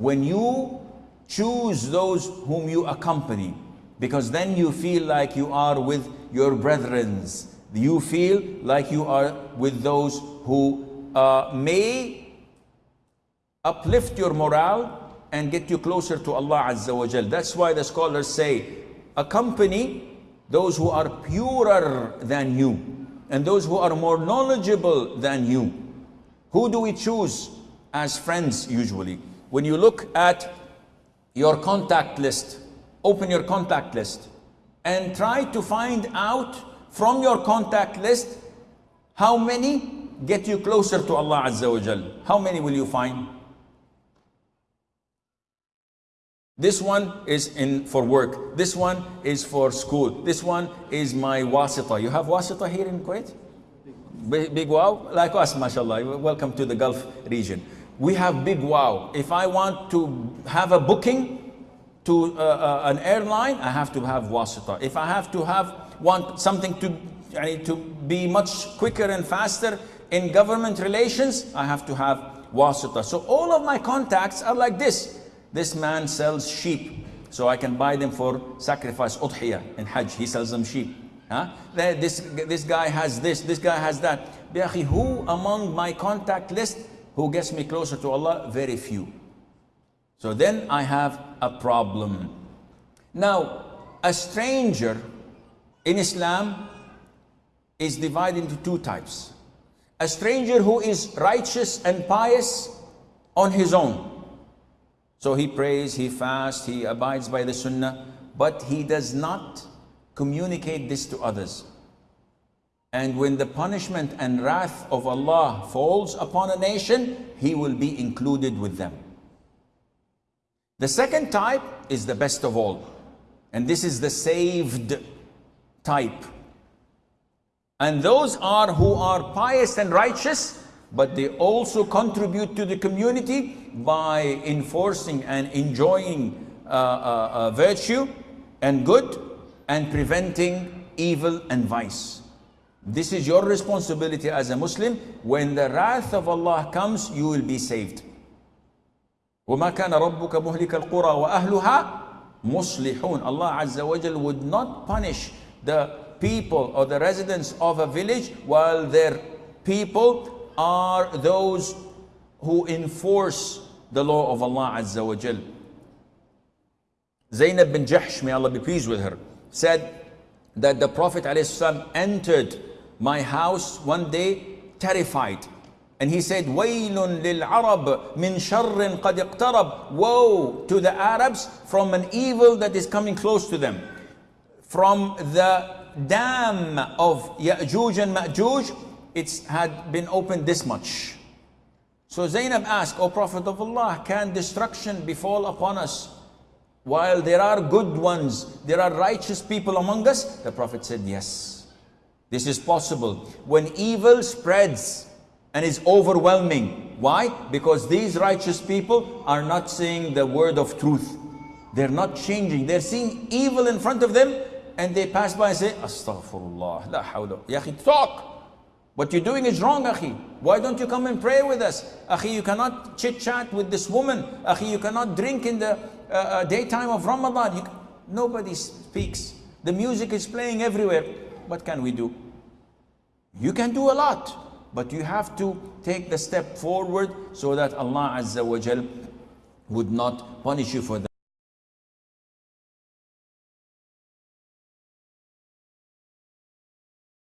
when you choose those whom you accompany, because then you feel like you are with your brethrens. You feel like you are with those who uh, may uplift your morale and get you closer to Allah Azza wa Jal. That's why the scholars say, accompany those who are purer than you and those who are more knowledgeable than you. Who do we choose as friends usually? When you look at your contact list, open your contact list and try to find out from your contact list how many get you closer to Allah Azza wa Jal. How many will you find? This one is in for work. This one is for school. This one is my wasita. You have wasita here in Kuwait? Big, big wow? Like us, mashallah. Welcome to the Gulf region. We have big wow. If I want to have a booking to uh, uh, an airline, I have to have wasita. If I have to have want something to, to be much quicker and faster in government relations, I have to have wasita. So all of my contacts are like this. This man sells sheep, so I can buy them for sacrifice, udhiyah, in Hajj, he sells them sheep. Huh? This, this guy has this, this guy has that. Who among my contact list who gets me closer to Allah? Very few. So then I have a problem. Now, a stranger in Islam is divided into two types. A stranger who is righteous and pious on his own. So he prays, he fasts, he abides by the sunnah, but he does not communicate this to others. And when the punishment and wrath of Allah falls upon a nation, he will be included with them. The second type is the best of all. And this is the saved type. And those are who are pious and righteous, but they also contribute to the community by enforcing and enjoying uh, uh, uh, virtue and good and preventing evil and vice. This is your responsibility as a Muslim. When the wrath of Allah comes, you will be saved. وَمَا كَانَ رَبُّكَ مُهْلِكَ الْقُرَى وَأَهْلُهَا مُصْلِحُونَ Allah Azza wa Jal would not punish the people or the residents of a village while their people are those who enforce the law of Allah Azza wa Jal. Zainab bin Jahsh, may Allah be pleased with her, said that the Prophet ﷺ entered my house one day terrified. And he said, Waylun lil Arab min sharrin qad. Woe to the Arabs from an evil that is coming close to them. From the dam of Ya'juj and Ma'juj, it had been opened this much. So Zainab asked, O Prophet of Allah, can destruction befall upon us? While there are good ones, there are righteous people among us? The Prophet said, yes. This is possible. When evil spreads and is overwhelming. Why? Because these righteous people are not seeing the word of truth. They're not changing. They're seeing evil in front of them and they pass by and say, Astaghfirullah, la hawla. Talk. What you're doing is wrong, Akhi. Why don't you come and pray with us? Akhi, you cannot chit chat with this woman. Akhi, you cannot drink in the uh, uh, daytime of Ramadan. You, nobody speaks. The music is playing everywhere. What can we do? You can do a lot, but you have to take the step forward so that Allah Azza wa Jal would not punish you for that.